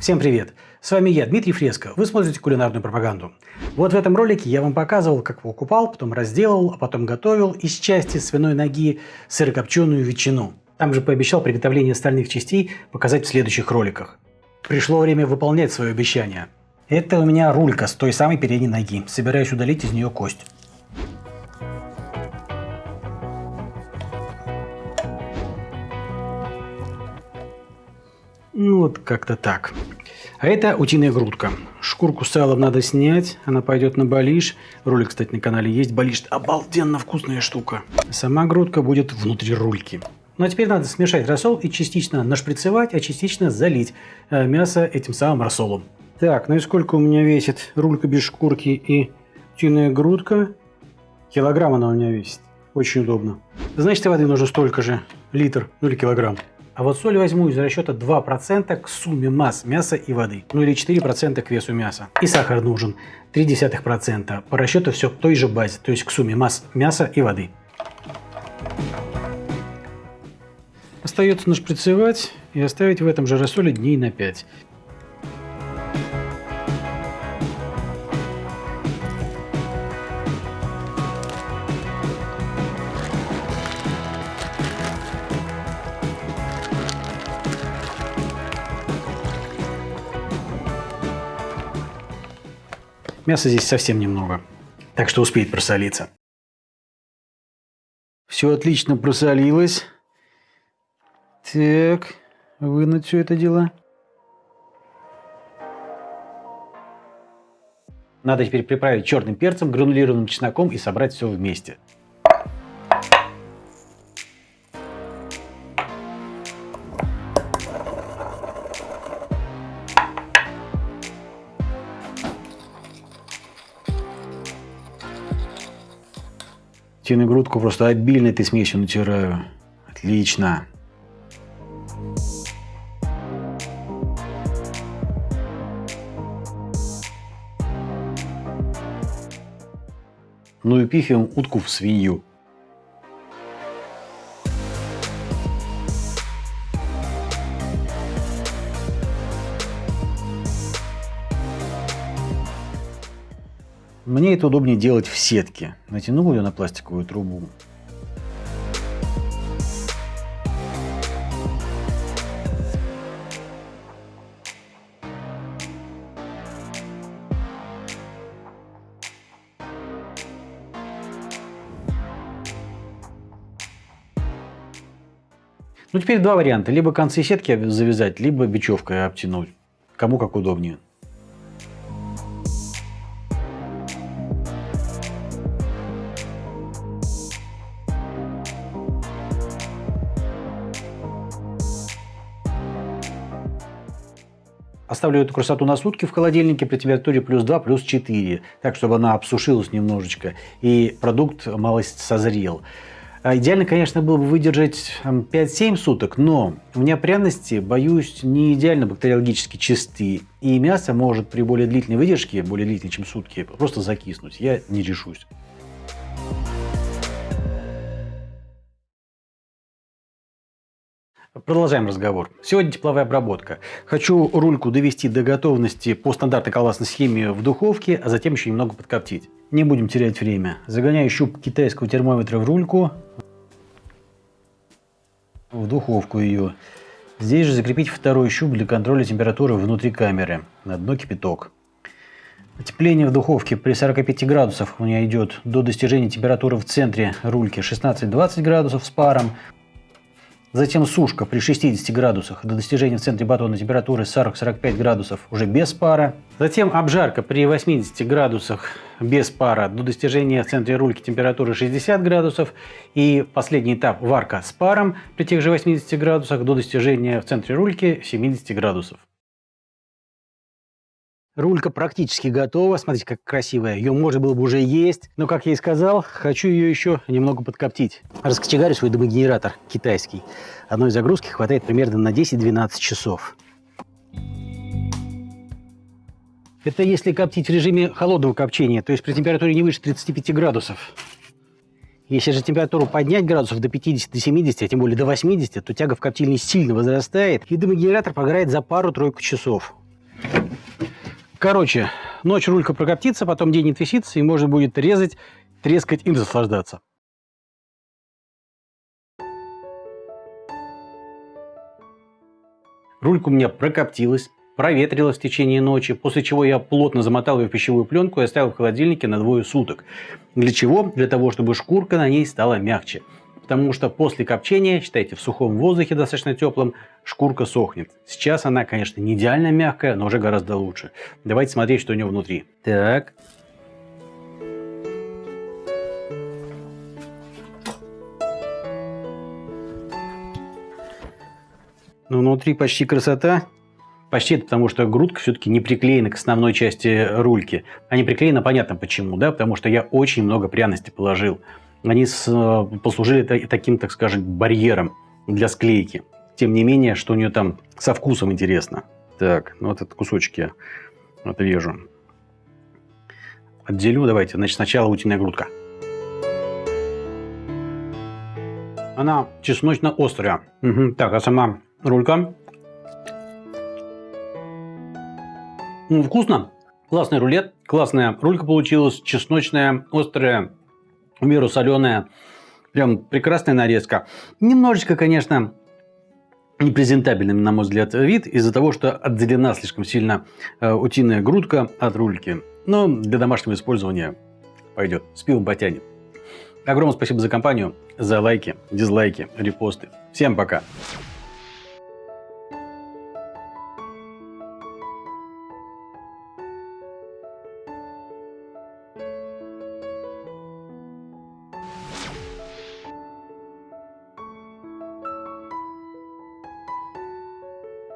Всем привет! С вами я, Дмитрий Фреско. Вы смотрите кулинарную пропаганду. Вот в этом ролике я вам показывал, как покупал, потом разделал, а потом готовил из части свиной ноги сырокопченую ветчину. Там же пообещал приготовление остальных частей показать в следующих роликах. Пришло время выполнять свое обещание. Это у меня рулька с той самой передней ноги. Собираюсь удалить из нее кость. Ну вот как-то так. А это утиная грудка. Шкурку с салом надо снять, она пойдет на балиш. Ролик, кстати, на канале есть. Балиш обалденно вкусная штука. Сама грудка будет внутри рульки. Ну а теперь надо смешать рассол и частично нашприцевать, а частично залить э, мясо этим самым рассолом. Так, ну и сколько у меня весит рулька без шкурки и утиная грудка? Килограмм она у меня весит. Очень удобно. Значит, воды нужно столько же. Литр, ну или килограмм. А вот соль возьму из расчета 2% к сумме масс мяса и воды. Ну или 4% к весу мяса. И сахар нужен 0,3%. По расчету все к той же базе, то есть к сумме масс мяса и воды. Остается нашприцевать и оставить в этом же рассоле дней на 5. Мяса здесь совсем немного, так что успеет просолиться. Все отлично просолилось. Так, вынуть все это дело. Надо теперь приправить черным перцем, гранулированным чесноком и собрать все вместе. Тину грудку просто обильно этой смесью натираю. Отлично. Ну и пихаем утку в свинью. Мне это удобнее делать в сетке. Натянул ее на пластиковую трубу. Ну, теперь два варианта. Либо концы сетки завязать, либо бечевкой обтянуть. Кому как удобнее. Оставлю эту красоту на сутки в холодильнике при температуре плюс 2, плюс 4, так, чтобы она обсушилась немножечко и продукт малость созрел. А идеально, конечно, было бы выдержать 5-7 суток, но у меня пряности, боюсь, не идеально бактериологически чисты. И мясо может при более длительной выдержке, более длительной, чем сутки, просто закиснуть. Я не решусь. Продолжаем разговор. Сегодня тепловая обработка. Хочу рульку довести до готовности по стандартной колбасной схеме в духовке, а затем еще немного подкоптить. Не будем терять время. Загоняю щуп китайского термометра в рульку. В духовку ее. Здесь же закрепить второй щуп для контроля температуры внутри камеры. На дно кипяток. Отепление в духовке при 45 градусах у меня идет до достижения температуры в центре рульки 16-20 градусов с паром. Затем сушка при 60 градусах до достижения в центре батона температуры 40-45 градусов уже без пара. Затем обжарка при 80 градусах без пара до достижения в центре рульки температуры 60 градусов. И последний этап варка с паром при тех же 80 градусах до достижения в центре рульки 70 градусов. Рулька практически готова. Смотрите, как красивая. Ее можно было бы уже есть. Но, как я и сказал, хочу ее еще немного подкоптить. Раскочегарю свой дымогенератор китайский. Одной загрузки хватает примерно на 10-12 часов. Это если коптить в режиме холодного копчения, то есть при температуре не выше 35 градусов. Если же температуру поднять градусов до 50-70, а тем более до 80, то тяга в коптильне сильно возрастает, и дымогенератор погорает за пару-тройку часов. Короче, ночь рулька прокоптится, потом день отвисится, и можно будет резать, трескать и наслаждаться. Рулька у меня прокоптилась, проветрилась в течение ночи, после чего я плотно замотал ее в пищевую пленку и оставил в холодильнике на двое суток. Для чего? Для того, чтобы шкурка на ней стала мягче. Потому что после копчения, считайте, в сухом воздухе достаточно теплом, шкурка сохнет. Сейчас она, конечно, не идеально мягкая, но уже гораздо лучше. Давайте смотреть, что у нее внутри. Так. Ну, внутри почти красота. Почти это потому, что грудка все-таки не приклеена к основной части рульки. А не приклеена, понятно почему, да, потому что я очень много пряностей положил они с, э, послужили таким, так скажем, барьером для склейки. Тем не менее, что у нее там со вкусом интересно. Так, ну вот этот кусочек я отрежу. Отделю, давайте. Значит, сначала утиная грудка. Она чесночно-острая. Угу. Так, а сама рулька? Ну, вкусно. Классный рулет, классная рулька получилась, чесночная, острая, в меру соленая. Прям прекрасная нарезка. Немножечко, конечно, непрезентабельный, на мой взгляд, вид из-за того, что отделена слишком сильно э, утиная грудка от рульки. Но для домашнего использования пойдет. С пивом. Огромное спасибо за компанию, за лайки, дизлайки, репосты. Всем пока!